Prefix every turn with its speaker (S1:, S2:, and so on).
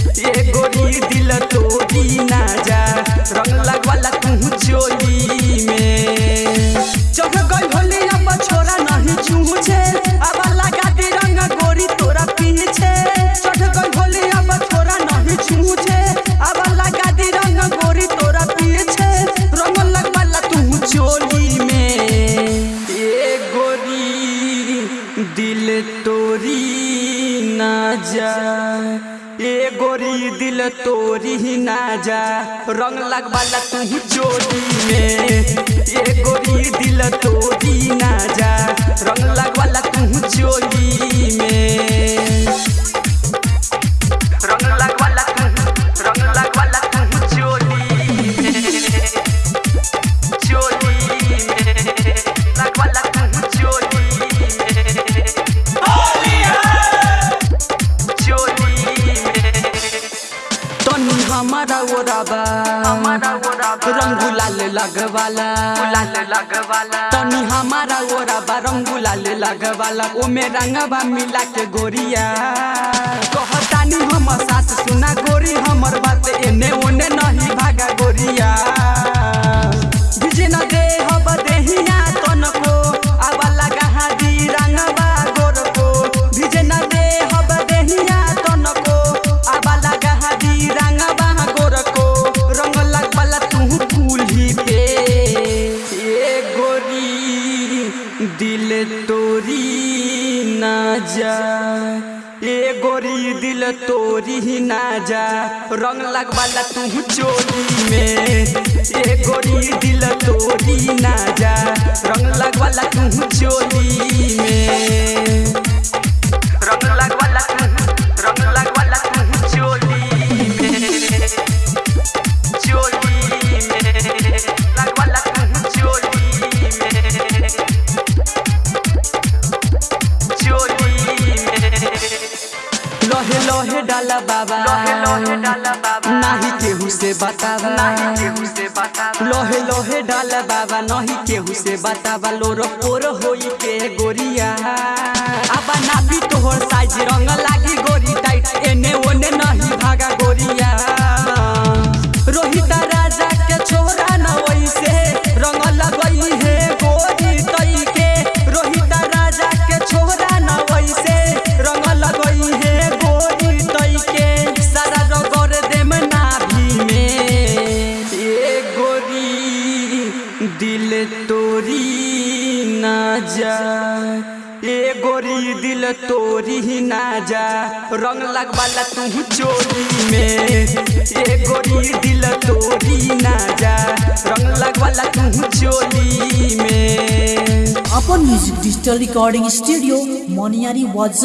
S1: ए गोरी दिल तोरी ना जा रंग लगवाला तू चोरी में चढ़ गई होली अब छोरा नहीं चूझे अब लगा दी रंग गोरी तोरा पीछे चढ़ गई होली अब छोरा नहीं चूझे अब लगा दी रंग गोरी तोरा पीछे रंग लगवाला तू चोली में ए गोरी दिल तोरी ना जा ए गोरी दिल तोरी ना जा। रंग लगवाला तू ही चोरी में। ए गोरी दिल तोरी हमारा ओराबा ओराबा रंग गुलाल लगवाला तनी हमारा ओराबा राबा गुलाल लगवाला ओमे रंगवा मिला के गोरिया कहतानी हम दिल तोरी ना जा ए गोरी, दिल तोरी ना जा रंग लगवाला तू चोरी में। ए गोरी, दिल तोरी ना जा रंग लगवाला तू चोली लोहे लोहे डाला बाबा। लोहे लोहे डाला बाबा। नाही केहू से बतावा। लोहे लोहे डाला बाबा नहीं केहू से बतावा। लोरो पोर होई के गोरिया। अब ना भी तोहर साइज़ रंग दिल तोरी ना जा। ए गोरी, दिल तोरी ना जा। रंग लगवाला तू चोली में। ए गोरी, दिल तोरी ना जा। रंग लगवाला तू चोली में।
S2: अपन म्यूज़िक डिजिटल रिकॉर्डिंग स्टूडियो मोनियारी वाजा